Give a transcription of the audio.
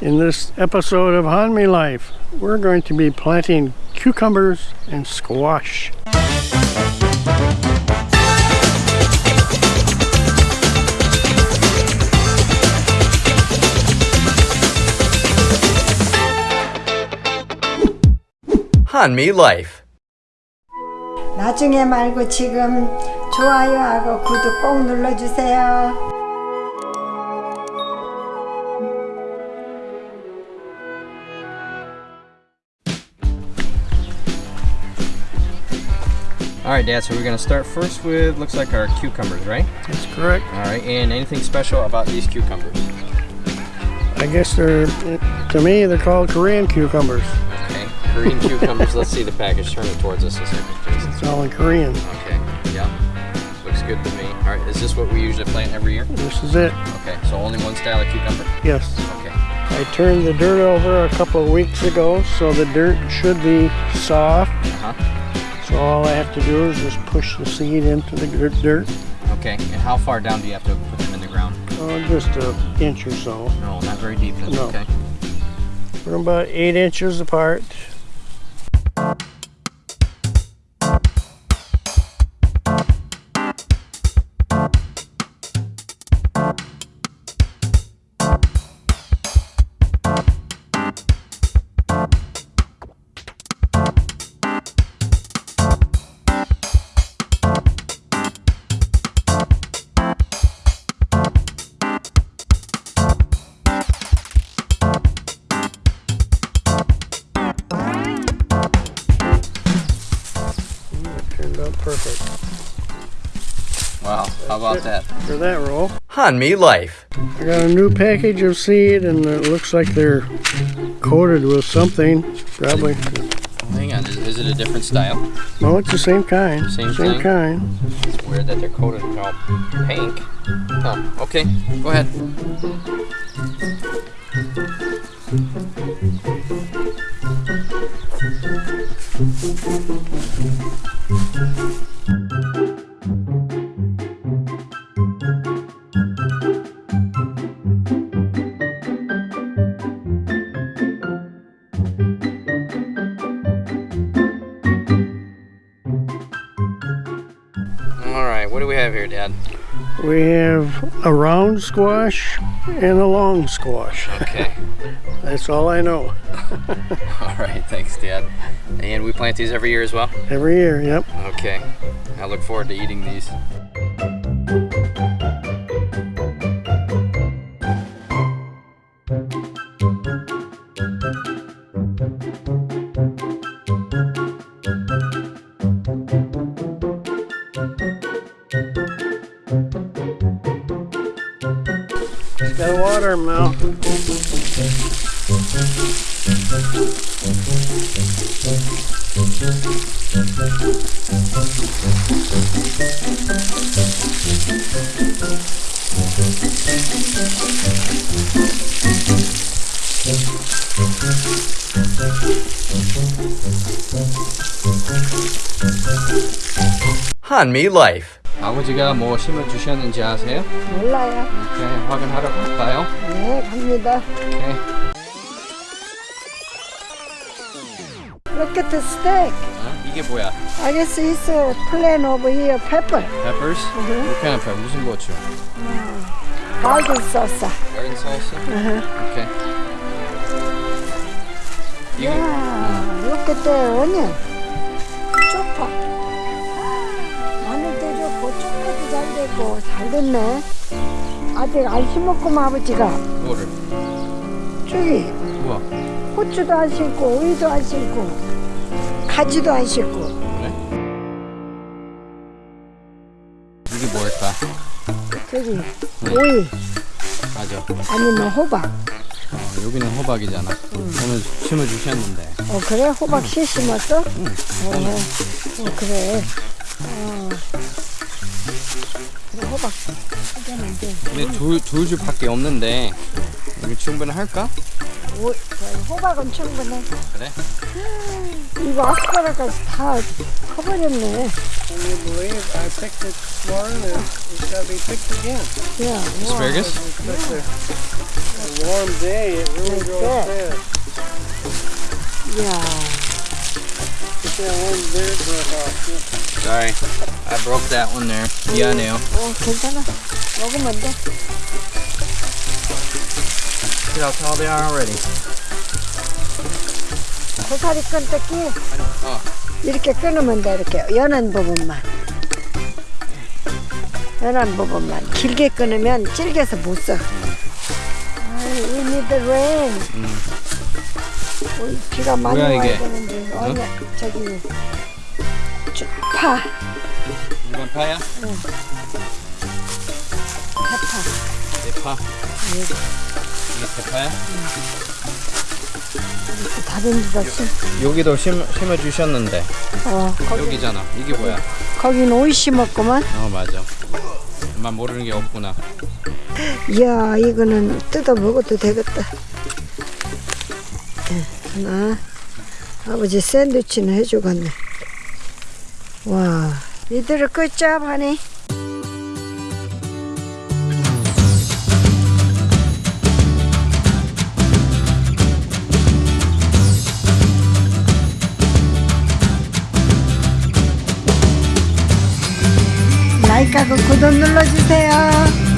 In this episode of Hanmi Life, we're going to be planting cucumbers and squash. 한미 Life. 나중에 말고 지금 좋아요하고 구독 꼭 눌러주세요. All right, Dad. So we're gonna start first with looks like our cucumbers, right? That's correct. All right. And anything special about these cucumbers? I guess they're, to me, they're called Korean cucumbers. Okay. Korean cucumbers. Let's see the package. Turn it towards us a second, please. It's all in Korean. Okay. Yeah. Looks good to me. All right. Is this what we usually plant every year? This is it. Okay. So only one style of cucumber. Yes. Okay. I turned the dirt over a couple of weeks ago, so the dirt should be soft. Uh huh. So all I have to do is just push the seed into the dirt, Okay. And how far down do you have to put them in the ground? oh, just an inch or so. No, not very deep. No. Okay. We're about eight inches apart. Turned out perfect Wow. How about that? for that row. me Life. I got a new package of seed and it looks like they're coated with something. Probably. Hang on. Is, is it a different style? No, it's the same kind. Same same thing? kind. It's weird that they're coated all pink. Oh, okay. Go ahead. Have here, Dad? We have a round squash and a long squash. Okay. That's all I know. All right. Thanks, Dad. And we plant these every year as well. Every year, yep. Okay. I look forward to eating these. water mountain. Hanmi Life 아버지가 뭐 심어 주셨는지 아세요? 몰라요. 오케이. 확인하러 갈까요? 네, 갑니다. 오케이. Look at the steak. 어? 이게 뭐야? I guess it's a plain over here pepper. Peppers? What kind of pepper? 무슨 고추? Garden salsa. Garden salsa? 오케이. 이게 Yeah, look at the onion. 잘 됐네. 아직 안 심었구만 아버지가. 뭐를? 저기 우와. 고추도 안 심고 오이도 안 심고 가지도 안 심고 그래? 이게 뭘까? 저기 오이 맞아. 아니면 호박. 어, 여기는 호박이잖아. 오늘 심어 주셨는데. 어 그래 호박 씨 심었어? 어, 어 그래. 어. 호박. 근데 두, 두 줄밖에 없는데 이거 충분할까? 오, 호박은 충분해. 그래? 이거 아스파라가스 다 커버렸네. Can you believe I picked it tomorrow and it's gotta be picked again? 야, 와. Asparagus? Looks like they're A warm day, it really Like grows that. fast. 이야. Get that one there broke off. too. Sorry, I broke that one there. 미안해요. 어, 괜찮아. 먹으면 돼. See how tall they are already. 고사리 끈 뜯기. 어. 이렇게 끊으면 돼, 이렇게. 연한 부분만. 연한 부분만. 길게 끊으면 질겨서 못 써. 아이, we need the rain. 우리 비가 많이 뭐야, 와야 이게? 되는데. 아니야, 저기. 쭉 파. 이건 파야? 파파. 대파. 이게 대파야? 다른 데다 심. 여기도 심, 심어 주셨는데. 어, 거기, 여기잖아. 이게 뭐야? 거긴 오이 심었구만. 어, 맞아. 엄마 모르는 게 없구나. 이야, 이거는 뜯어 먹어도 되겠다. 예, 하나. 아버지 샌드위치는 해주겠네. 와, 이들을 끝잡 하니. 라이크하고 구독 눌러주세요.